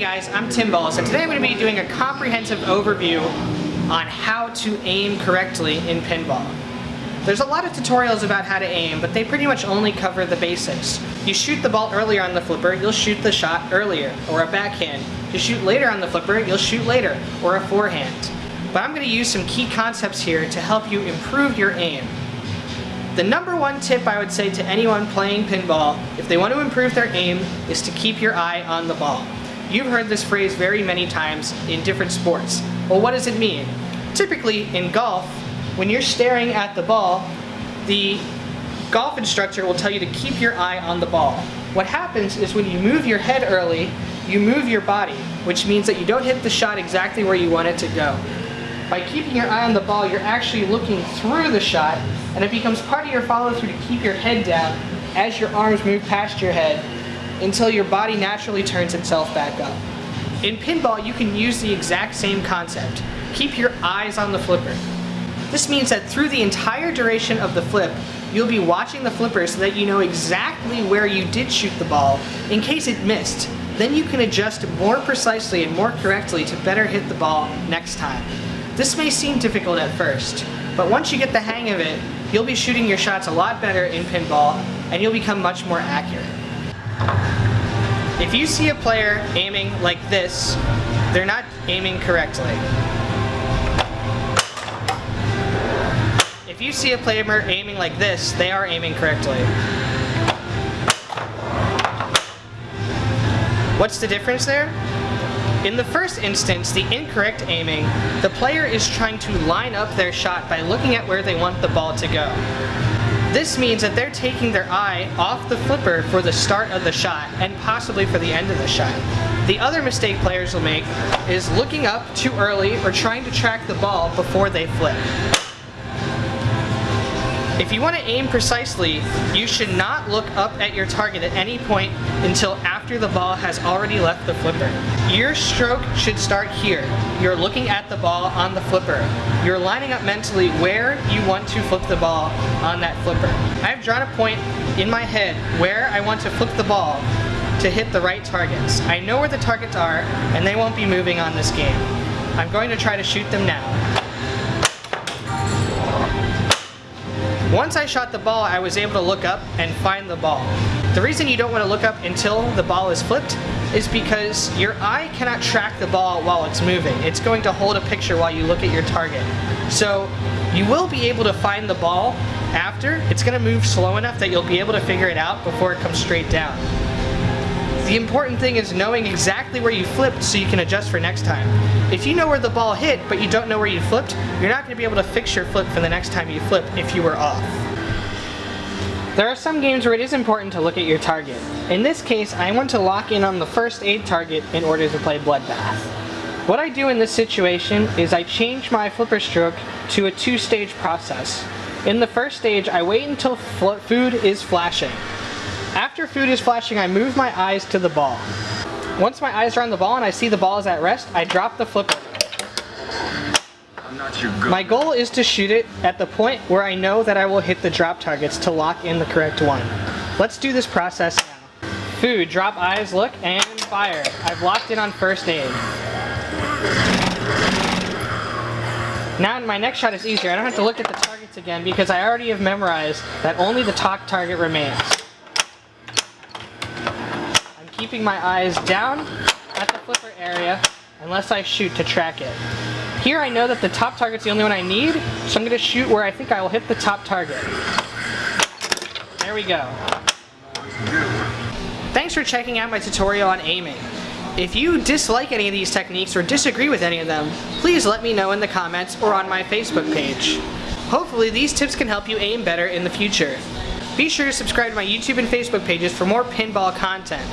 guys, I'm Tim Balls, and today I'm going to be doing a comprehensive overview on how to aim correctly in pinball. There's a lot of tutorials about how to aim, but they pretty much only cover the basics. You shoot the ball earlier on the flipper, you'll shoot the shot earlier, or a backhand. You shoot later on the flipper, you'll shoot later, or a forehand. But I'm going to use some key concepts here to help you improve your aim. The number one tip I would say to anyone playing pinball, if they want to improve their aim, is to keep your eye on the ball. You've heard this phrase very many times in different sports. Well, what does it mean? Typically, in golf, when you're staring at the ball, the golf instructor will tell you to keep your eye on the ball. What happens is when you move your head early, you move your body, which means that you don't hit the shot exactly where you want it to go. By keeping your eye on the ball, you're actually looking through the shot, and it becomes part of your follow through to keep your head down as your arms move past your head until your body naturally turns itself back up. In pinball, you can use the exact same concept. Keep your eyes on the flipper. This means that through the entire duration of the flip, you'll be watching the flipper so that you know exactly where you did shoot the ball in case it missed. Then you can adjust more precisely and more correctly to better hit the ball next time. This may seem difficult at first, but once you get the hang of it, you'll be shooting your shots a lot better in pinball and you'll become much more accurate. If you see a player aiming like this, they're not aiming correctly. If you see a player aiming like this, they are aiming correctly. What's the difference there? In the first instance, the incorrect aiming, the player is trying to line up their shot by looking at where they want the ball to go. This means that they're taking their eye off the flipper for the start of the shot and possibly for the end of the shot. The other mistake players will make is looking up too early or trying to track the ball before they flip. If you want to aim precisely, you should not look up at your target at any point until after the ball has already left the flipper. Your stroke should start here. You're looking at the ball on the flipper. You're lining up mentally where you want to flip the ball on that flipper. I've drawn a point in my head where I want to flip the ball to hit the right targets. I know where the targets are and they won't be moving on this game. I'm going to try to shoot them now. Once I shot the ball, I was able to look up and find the ball. The reason you don't want to look up until the ball is flipped is because your eye cannot track the ball while it's moving. It's going to hold a picture while you look at your target. So you will be able to find the ball after. It's going to move slow enough that you'll be able to figure it out before it comes straight down. The important thing is knowing exactly where you flipped so you can adjust for next time. If you know where the ball hit, but you don't know where you flipped, you're not going to be able to fix your flip for the next time you flip if you were off. There are some games where it is important to look at your target. In this case, I want to lock in on the first aid target in order to play Bloodbath. What I do in this situation is I change my flipper stroke to a two-stage process. In the first stage, I wait until food is flashing. After food is flashing, I move my eyes to the ball. Once my eyes are on the ball and I see the ball is at rest, I drop the flipper. My goal is to shoot it at the point where I know that I will hit the drop targets to lock in the correct one. Let's do this process now. Food, drop eyes, look, and fire. I've locked in on first aid. Now my next shot is easier. I don't have to look at the targets again because I already have memorized that only the top target remains I'm keeping my eyes down at the flipper area unless I shoot to track it. Here I know that the top target's the only one I need, so I'm going to shoot where I think I will hit the top target. There we go. Thanks for checking out my tutorial on aiming. If you dislike any of these techniques or disagree with any of them, please let me know in the comments or on my Facebook page. Hopefully these tips can help you aim better in the future. Be sure to subscribe to my YouTube and Facebook pages for more pinball content.